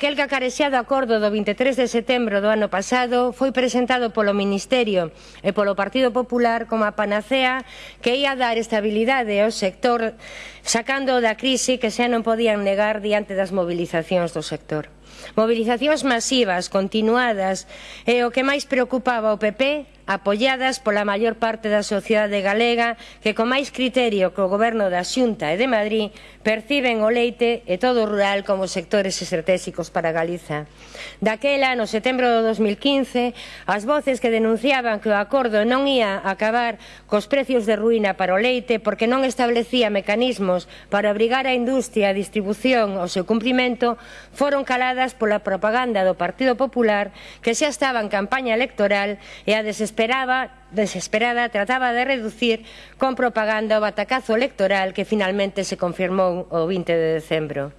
Aquel que acarexía do acordo do 23 de setembro do ano pasado foi presentado polo Ministerio e polo Partido Popular como a panacea que ia dar estabilidade ao sector sacando da crise que xa non podían negar diante das movilizacións do sector. Mobilizacións masivas, continuadas e o que máis preocupaba o PP apoiadas pola maior parte da sociedade galega que con máis criterio que o goberno da Xunta e de Madrid perciben o leite e todo o rural como sectores estratégicos para Galiza. Daquela, no setembro do 2015, as voces que denunciaban que o acordo non ía acabar cos precios de ruína para o leite porque non establecía mecanismos para obrigar a industria a distribución ao seu cumprimento foron caladas pola propaganda do Partido Popular que xa estaba en campaña electoral e a desesperaba desesperada trataba de reducir con propaganda o batacazo electoral que finalmente se confirmou o 20 de decembro.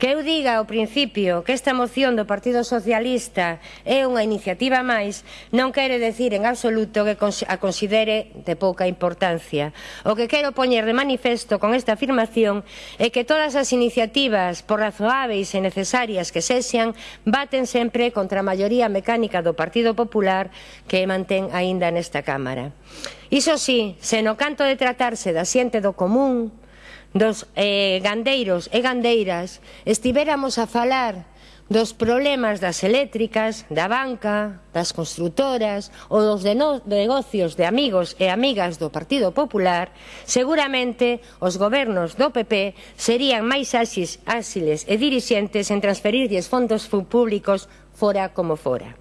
Que eu diga ao principio que esta moción do Partido Socialista é unha iniciativa máis non quere decir en absoluto que a considere de pouca importancia. O que quero poñer de manifesto con esta afirmación é que todas as iniciativas, por razoáveis e necesarias que sexan, baten sempre contra a maioría mecánica do Partido Popular que mantén aínda nesta Cámara. Iso sí, se no canto de tratarse da xente do común, dos eh, gandeiros e gandeiras estivéramos a falar dos problemas das eléctricas, da banca, das constructoras ou dos de no, negocios de amigos e amigas do Partido Popular, seguramente os gobernos do PP serían máis áxiles, áxiles e dirixentes en transferirlles fondos públicos fora como fora.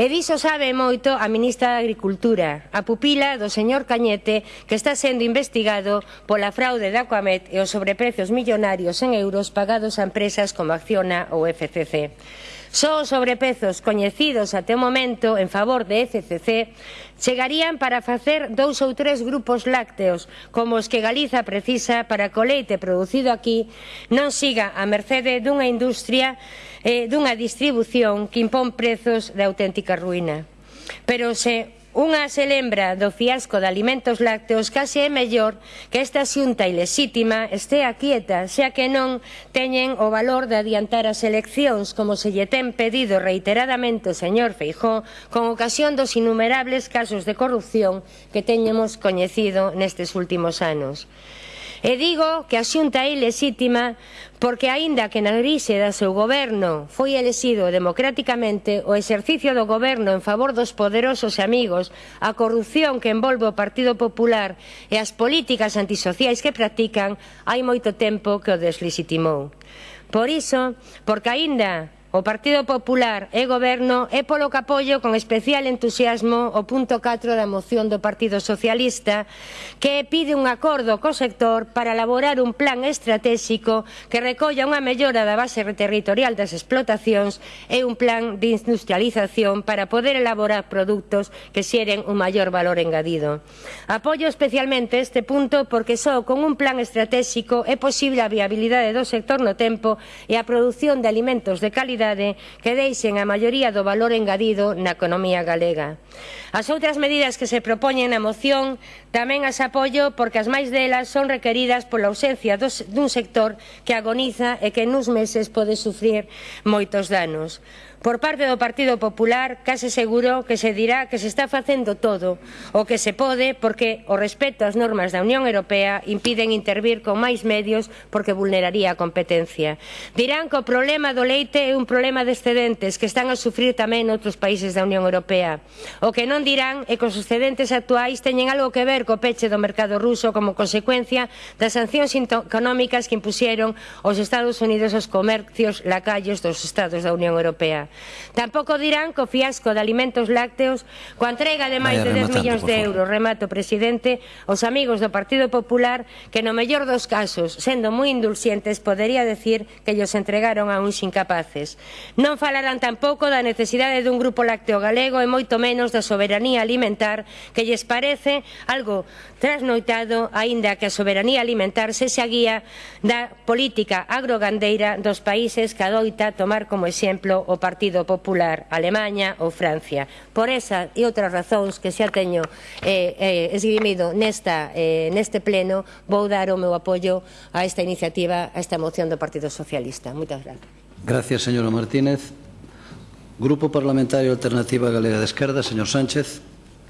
E diso sabe moito a ministra de Agricultura, a pupila do señor Cañete, que está sendo investigado pola fraude da Coamet e os sobreprecios millonarios en euros pagados a empresas como Acciona ou FCC. Só os sobrepezos coñecidos até o momento en favor de FCC chegarían para facer dous ou tres grupos lácteos como os que Galiza precisa para que o leite producido aquí non siga a mercede dunha industria e dunha distribución que impón prezos de auténtica ruína. Pero se Unha selembra do fiasco de alimentos lácteos case é mellor que esta xunta ilesítima estea quieta, xa que non teñen o valor de adiantar as eleccións, como se lle ten pedido reiteradamente o señor Feijó, con ocasión dos innumerables casos de corrupción que teñemos coñecido nestes últimos anos. E digo que a xunta é ilesítima porque, aínda que na grise da seu goberno foi elexido democráticamente o exercicio do goberno en favor dos poderosos e amigos, a corrupción que envolve o Partido Popular e as políticas antisociais que practican, hai moito tempo que o deslegitimou. Por iso, porque aínda O Partido Popular e Goberno é polo que apoio con especial entusiasmo o punto 4 da moción do Partido Socialista que pide un acordo co sector para elaborar un plan estratégico que recolla unha mellora da base territorial das explotacións e un plan de industrialización para poder elaborar produtos que xeren un maior valor engadido. Apoio especialmente este punto porque só con un plan estratégico é posible a viabilidade do sector no tempo e a produción de alimentos de calidade productividade que deixen a maioría do valor engadido na economía galega. As outras medidas que se propoñen na moción tamén as apoio porque as máis delas son requeridas pola ausencia dos, dun sector que agoniza e que nuns meses pode sufrir moitos danos. Por parte do Partido Popular, case seguro que se dirá que se está facendo todo o que se pode porque o respeto ás normas da Unión Europea impiden intervir con máis medios porque vulneraría a competencia. Dirán que o problema do leite é un problema de excedentes que están a sufrir tamén noutros países da Unión Europea. O que non dirán é que os excedentes actuais teñen algo que ver co peche do mercado ruso como consecuencia das sancións económicas que impusieron os Estados Unidos aos comercios lacallos dos Estados da Unión Europea. Tampouco dirán co fiasco de alimentos lácteos coa entrega de máis de 10 millóns de euros. Remato, presidente, os amigos do Partido Popular que no mellor dos casos, sendo moi indulxentes, podería decir que llos entregaron a uns incapaces. Non falarán tampouco da necesidade dun grupo lácteo galego e moito menos da soberanía alimentar que lles parece algo trasnoitado, aínda que a soberanía alimentar se xa guía da política agrogandeira dos países que adoita tomar como exemplo o Partido Partido Popular, Alemanha ou Francia. Por esa e outras razóns que xa teño eh, eh, esgrimido nesta, eh, neste pleno, vou dar o meu apoio a esta iniciativa, a esta moción do Partido Socialista. Moitas gracias. Gracias, señora Martínez. Grupo Parlamentario Alternativa Galega de Esquerda, señor Sánchez.